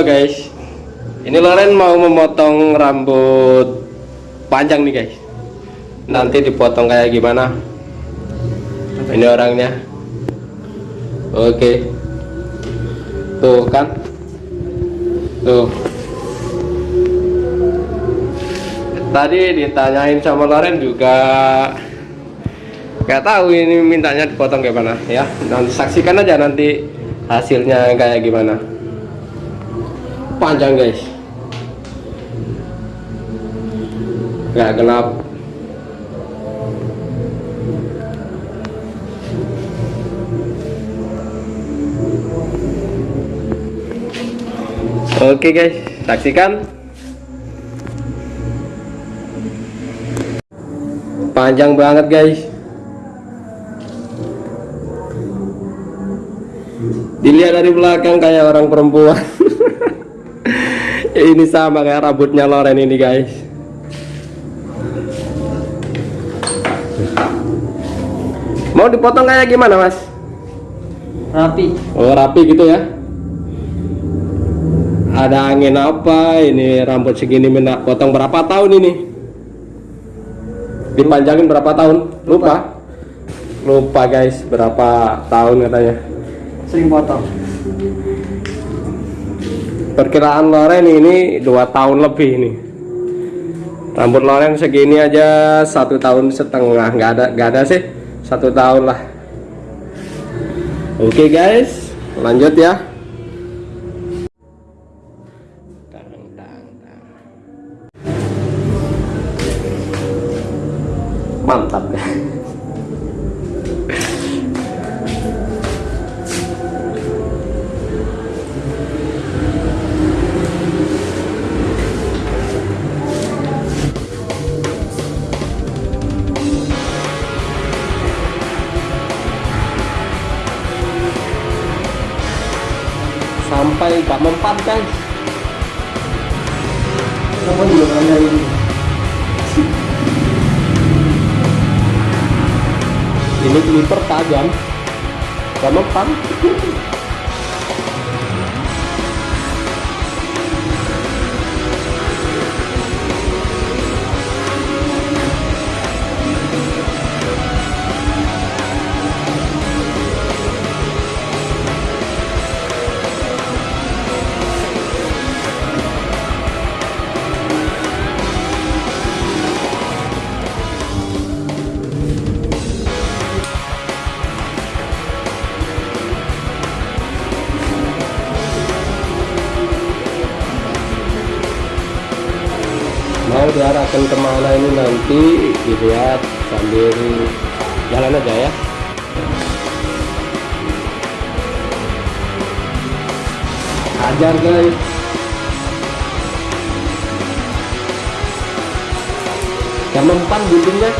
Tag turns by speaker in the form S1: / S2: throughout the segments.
S1: Halo guys. Ini Loren mau memotong rambut panjang nih guys. Nanti dipotong kayak gimana? Ini orangnya. Oke. Tuh kan? Tuh. Tadi ditanyain sama Loren juga. Gak tahu ini mintanya dipotong kayak mana ya. Nanti saksikan aja nanti hasilnya kayak gimana panjang guys. Nggak gelap. Oke guys. Saksikan. Panjang banget guys. Dilihat dari belakang kayak orang perempuan ini sama kayak rambutnya Loren ini guys. Mau dipotong kayak gimana mas?
S2: Rapi.
S1: Oh rapi gitu ya? Ada angin apa? Ini rambut segini minta potong berapa tahun ini? Dipanjangin berapa tahun? Lupa. Lupa guys berapa tahun katanya.
S2: Sering potong
S1: perkiraan Loren ini dua tahun lebih ini. Rambut Loren segini aja satu tahun setengah. Nggak ada nggak ada sih. Satu tahun lah. Oke guys. Lanjut ya mempan guys
S2: kamu juga nanya ini?
S1: Ini clipper tajam. Gak mempan diarahkan ke mana ini nanti dilihat sambil jalan aja ya. Ajar guys. Yang mempan guntingnya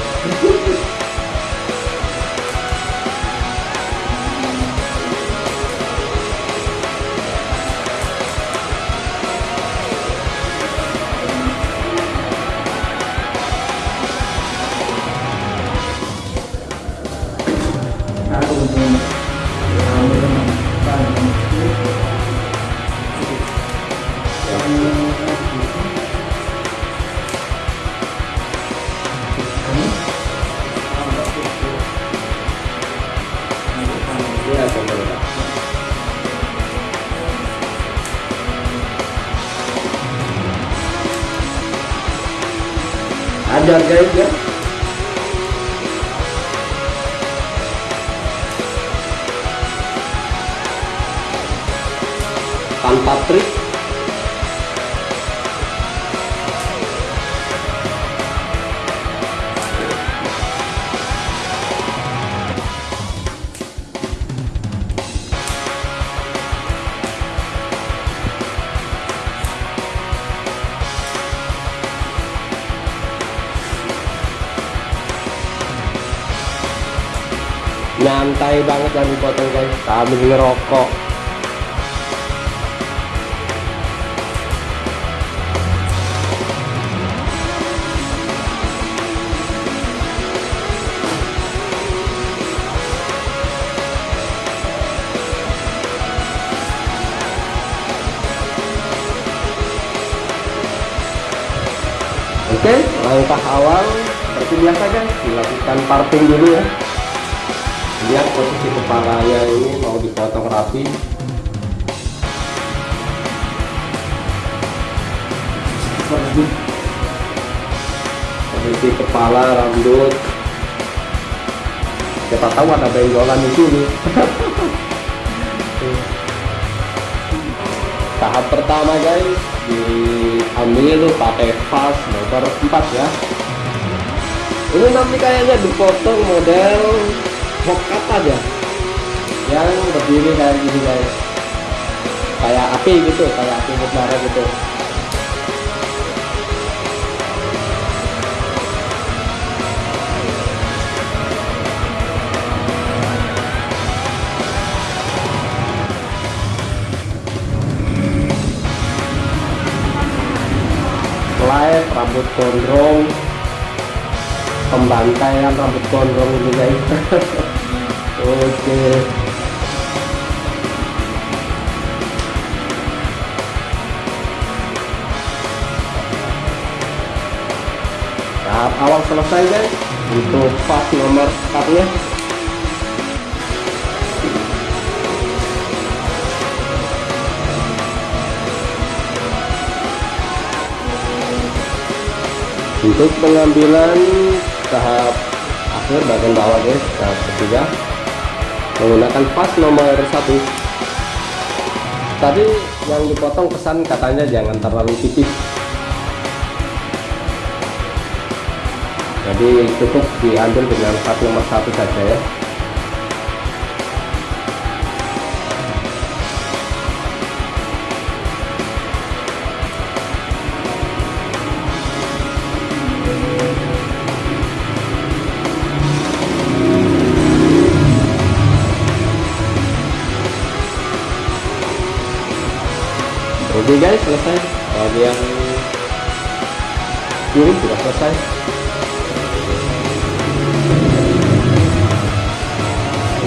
S1: ajar guys ya tanpa trik nyantai banget yang dipotong guys gitu. sambil ngerokok Oke, okay, langkah awal seperti biasa guys, dilakukan parting dulu ya. Lihat posisi kepalanya ini mau dipotong rapi. Posisi kepala, rambut. Siapa tahu ada benjolan di sini. Tahap pertama guys, diambil pakai vas nomor 4 ya. Ini nanti kayaknya dipotong model hokat aja yang berdiri kayak gini guys. Kayak api gitu kayak api mutiara gitu. Live rambut gondrong. Pembantaian rambut gondrong ini guys oke. Tahap awal selesai guys. Untuk pas nomor 4 nya untuk pengambilan tahap akhir bagian bawah guys tahap ketiga menggunakan pas nomor satu. Tadi yang dipotong pesan katanya jangan terlalu tipis. Jadi cukup diambil dengan pas nomor satu saja ya Oke guys, selesai. Bagian kiri sudah selesai.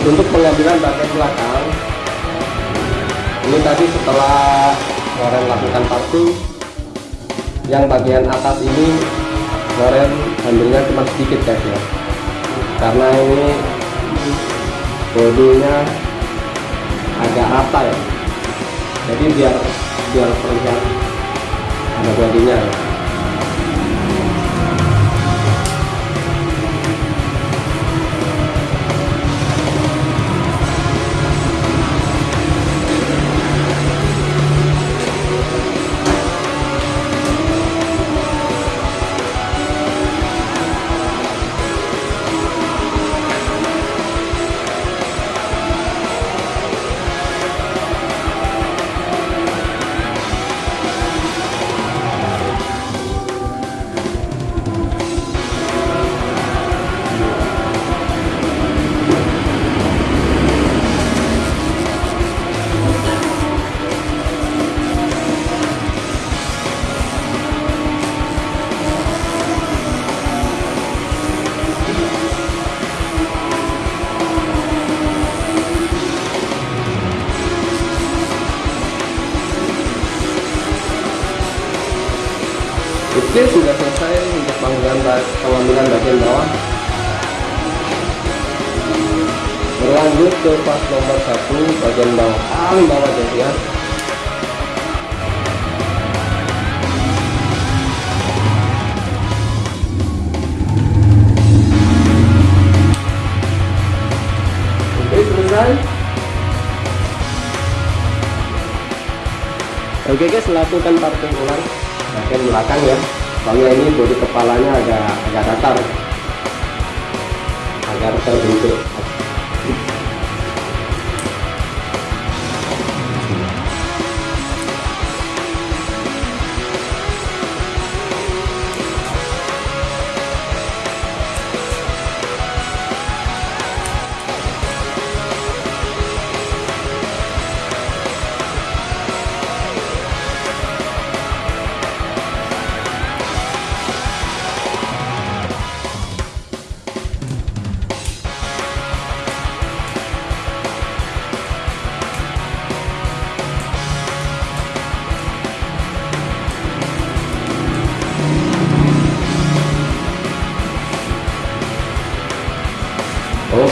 S1: Untuk pengambilan bagian belakang, ini tadi setelah Loren lakukan parting, yang bagian atas ini Loren ambilnya cuma sedikit guys ya, karena ini bodinya agak rata ya, jadi biar biar terlihat ada bodinya ke pas nomor satu bagian bawah. Paling bawah jadi ya. Oke guys lakukan parting ulang. Bagian belakang ya. Soalnya ini bodi kepalanya agak agak datar. Agar terbentuk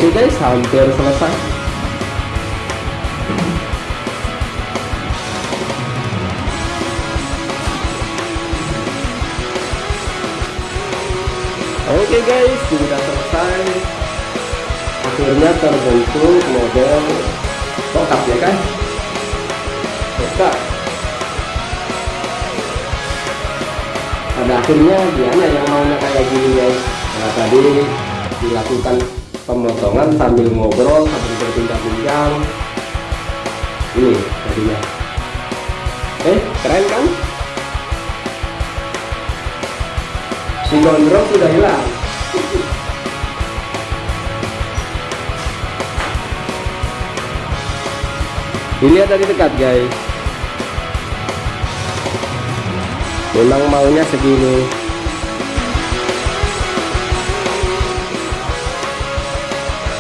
S1: oke guys hampir selesai Oke guys, sudah selesai. Akhirnya terbentuk model tokap ya kan? Tokap. Pada akhirnya Diana yang maunya kayak gini guys. Nah tadi dilakukan pemotongan sambil ngobrol sambil berbincang-bincang. Ini tadinya. Eh, keren kan? si gondrong sudah hilang dilihat tadi dekat guys memang maunya segini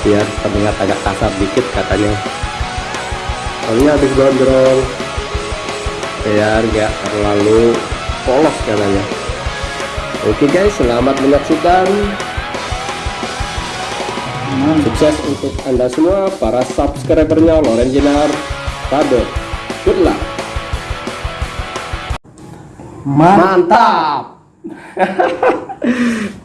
S1: biar terlihat agak kasar dikit katanya soalnya habis gondrong biar gak terlalu polos katanya Oke guys, selamat menyaksikan. Sukses untuk Anda semua para subscribernya Loren Jenar. Kado. Good luck.
S2: Mantap.
S1: Mantap.